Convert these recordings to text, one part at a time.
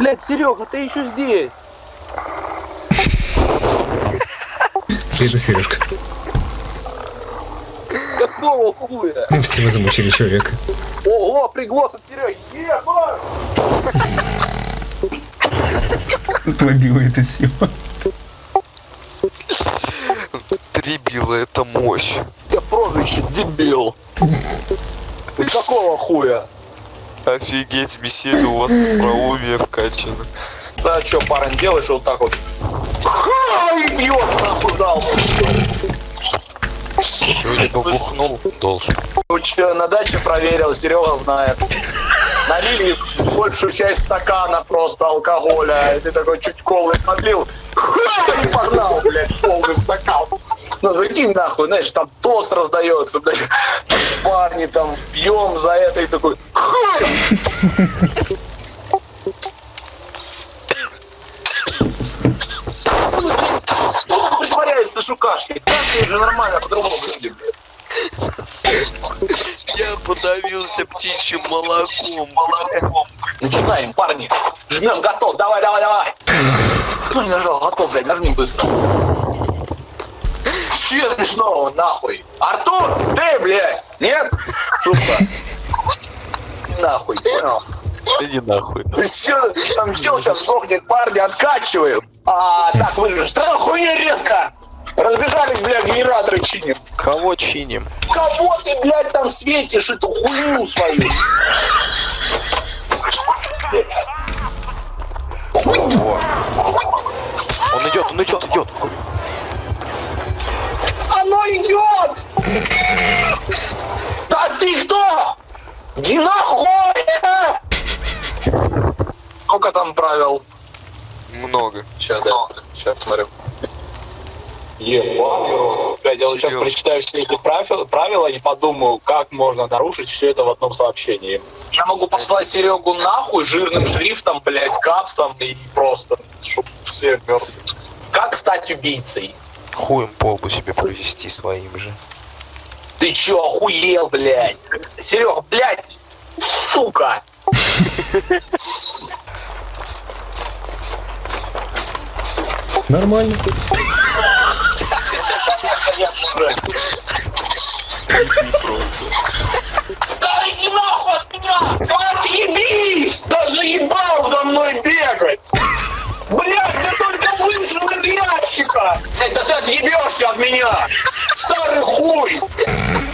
Блять, Серега, ты еще здесь. Это Сережка. Какого хуя? Все вы замучили человека. Ого, приглот от Сереги. Ебать! Это сила. Три била это мощь. Я прозвище дебил. Ты какого хуя? Офигеть, беседа у вас остроумие вкачано. Да, что, парень, делаешь вот так вот? Ха, идиот, нахуй дал. Сегодня побухнул, должен. Че, на даче проверил, Серега знает. Налили большую часть стакана просто алкоголя, и ты такой чуть колы подлил, ха, и погнал, блядь, полный стакан. Ну, прикинь, нахуй, знаешь, там тост раздается, блядь, парни там пьем за это, и! Кто притворяется, что кашляет? Же нормально, по-другому выглядит, блядь. Я подавился птичьим молоком. Начинаем, парни. Жмем, готов. Давай, давай, давай. Кто не нажал? Готов, блядь, нажми быстро. Че смешного, нахуй? Артур, ты, блядь, нет? Сука. Нахуй, понял? Иди нахуй. Ты че, там чел сейчас сдохнет, парни, откачиваем. А, так, вы странно хуйня резко. Разбежались, блядь, генераторы чиним. Кого чиним? Кого ты, блядь, там светишь эту хуйню свою? Он идет, он идет, идет. Оно идет! Иди нахуй! Сколько там правил? Много. Сейчас, да. Сейчас смотрю. Ебаный рот. Блядь, я вот сейчас прочитаю все эти правила, правила и подумаю, как можно нарушить все это в одном сообщении. Я могу послать Серегу нахуй жирным шрифтом, блядь, капсом и просто, чтоб все мертвы. Как стать убийцей? Хуем полбу себе провести своим же. Ты чё, охуел, блядь? Серега, блядь, сука! Нормально. Да иди нахуй от меня! Отъебись! Да заебал за мной бегать! Блядь, ты только вышел из ящика! Да ты отъебешься от меня! Старый хуй!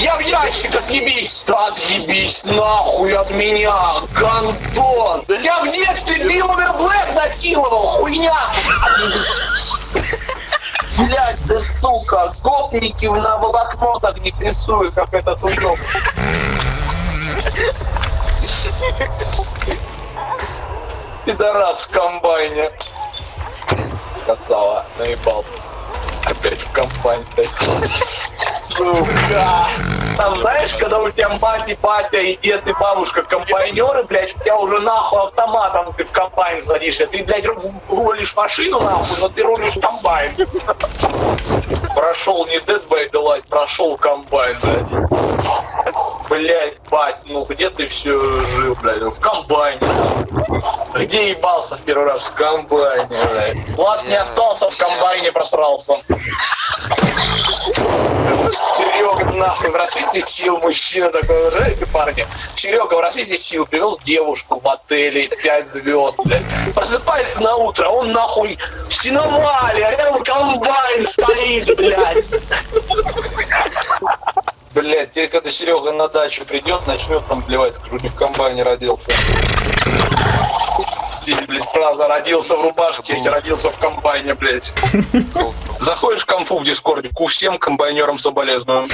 Я в ящик отъебись! Да отъебись нахуй от меня! Гандон! Тебя в детстве Билловер Блэк насиловал, хуйня! Блять, ты сука, гопники на волокно так не прессуют, как этот уёб. Пидорас в комбайне. Красава, наебал. Опять в комбайн, блядь. Сука. Там, знаешь, когда у тебя мать батя, и дед, и бабушка комбайнеры, блядь, у тебя уже нахуй автоматом ты в комбайн садишься. Ты, блядь, ру- рулишь машину нахуй, но ты рулишь комбайн. Прошел не Dead by Daylight, прошел комбайн, блядь. Блядь, бать, ну где ты все жил, блядь? В комбайне. Где ебался в первый раз? В комбайне, блядь. Влад не остался, в комбайне просрался. Нахуй, в рассвете сил мужчина такой, знаете, парни? Серега в рассвете сил привел девушку в отеле 5 звезд, блядь. Просыпается на утро, он нахуй в сеновале, а рядом комбайн стоит, блядь. Блядь, теперь когда Серега на дачу придет, начнет там плевать, скажу, не в комбайне родился. Или, блядь, фраза «родился в рубашке», если родился в комбайне, блядь. Заходишь в конфу в Дискорде, ку всем комбайнерам соболезную.